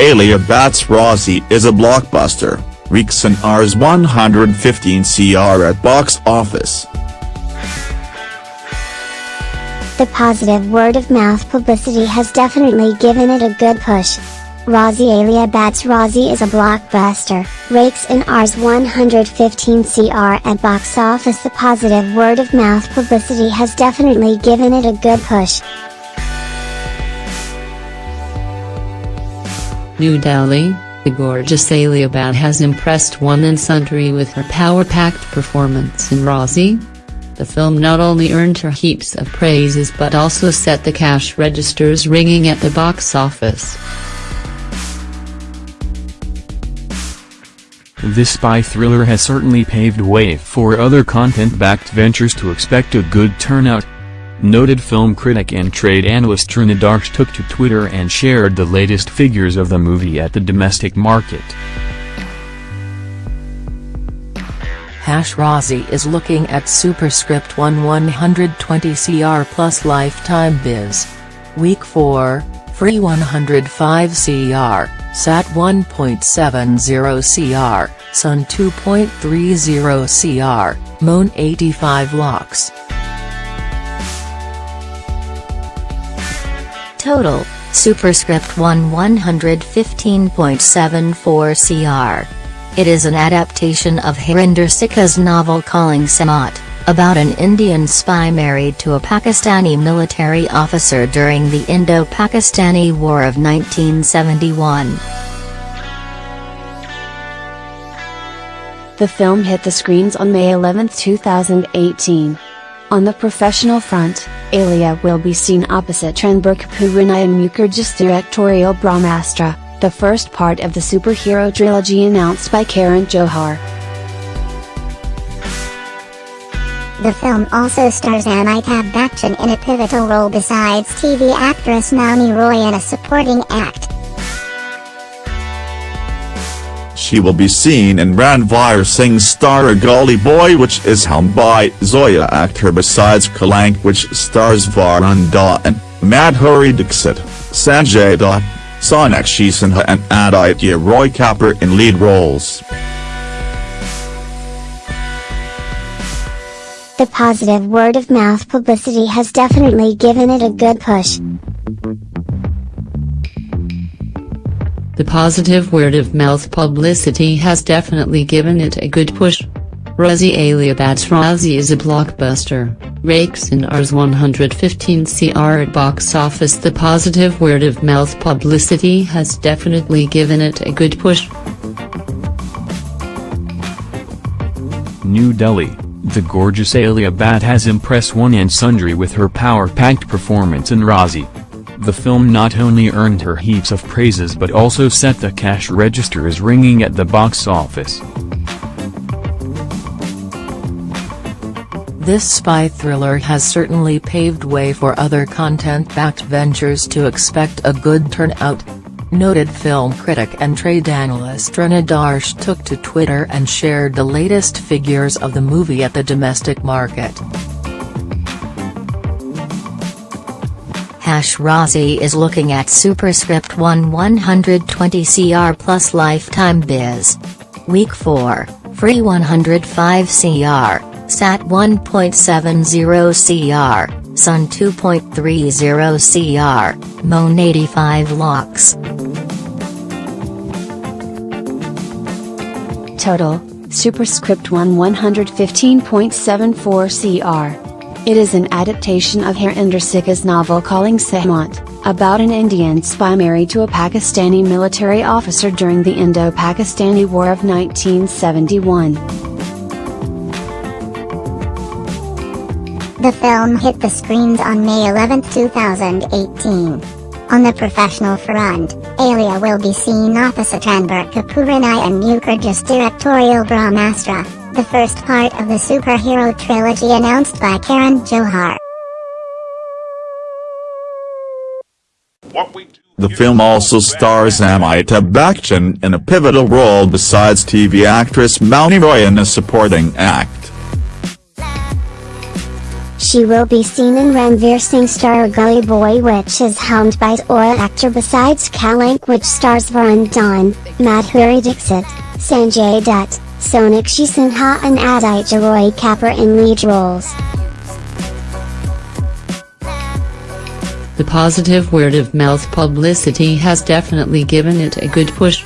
Alia Bhatt's Raazi is a blockbuster, reeks an Rs 115 CR at box office. The positive word-of-mouth publicity has definitely given it a good push. Raazi Alia Bhatt's Raazi is a blockbuster, rakes in Rs 115 CR at box office The positive word-of-mouth publicity has definitely given it a good push. New Delhi, the gorgeous Alia Bhatt has impressed one and sundry with her power-packed performance in Raazi. The film not only earned her heaps of praises but also set the cash registers ringing at the box office. This spy thriller has certainly paved way for other content-backed ventures to expect a good turnout. Noted film critic and trade analyst Taran Adarsh took to Twitter and shared the latest figures of the movie at the domestic market. Hash Raazi is looking at superscript 1 120 CR plus lifetime biz. Week 4, free 105 CR, SAT 1.70 CR, Sun 2.30 CR, Moan 85 locks. Total, superscript 1 115.74 CR. It is an adaptation of Harinder Sikka's novel Calling Sehmat, about an Indian spy married to a Pakistani military officer during the Indo-Pakistani War of 1971. The film hit the screens on May 11, 2018. On the professional front, Alia will be seen opposite Ranbir Kapoor and Mukherjee's directorial Brahmastra the first part of the superhero trilogy announced by Karan Johar. The film also stars Amitabh Bachchan in a pivotal role besides TV actress Mouni Roy in a supporting act. She will be seen in Ranveer Singh's star Gully Boy which is helmed by Zoya Akhtar besides Kalank which stars Varun Dhawan, Madhuri Dixit, Sanjay Dutt, Sonakshi Sinha and Aditya Roy Kapur in lead roles. The positive word-of-mouth publicity has definitely given it a good push. The positive word-of-mouth publicity has definitely given it a good push. Raazi Alia Bhatt's Raazi is a blockbuster, rakes in Rs 115 CR at box office The positive word-of-mouth publicity has definitely given it a good push. New Delhi, the gorgeous Alia Bhatt has impressed one and sundry with her power-packed performance in Raazi. The film not only earned her heaps of praises but also set the cash registers ringing at the box office. This spy thriller has certainly paved way for other content-backed ventures to expect a good turnout. Noted film critic and trade analyst Taran Adarsh took to Twitter and shared the latest figures of the movie at the domestic market. Hash Raazi is looking at superscript 1 120 CR plus lifetime biz. Week 4, free 105 CR. SAT 1.70 CR, Sun 2.30 CR, Moan 85 locks. Total, Superscript 1 115.74 CR. It is an adaptation of Harinder Sikka's novel Calling Sehmat, about an Indian spy married to a Pakistani military officer during the Indo-Pakistani War of 1971. The film hit the screens on May 11, 2018. On the professional front, Alia will be seen opposite Ranbir Kapoor and Mukherjee's directorial Brahmastra, the first part of the superhero trilogy announced by Karan Johar. The film also stars Amitabh Bachchan in a pivotal role besides TV actress Mouni Roy in a supporting act. She will be seen in Ranveer Singh star Gully Boy which is helmed by Zoya Akhtar besides Kalank which stars Varun Dhawan, Madhuri Dixit, Sanjay Dutt, Sonakshi Sinha and Aditya Roy Kapur in lead roles. The positive word of mouth publicity has definitely given it a good push.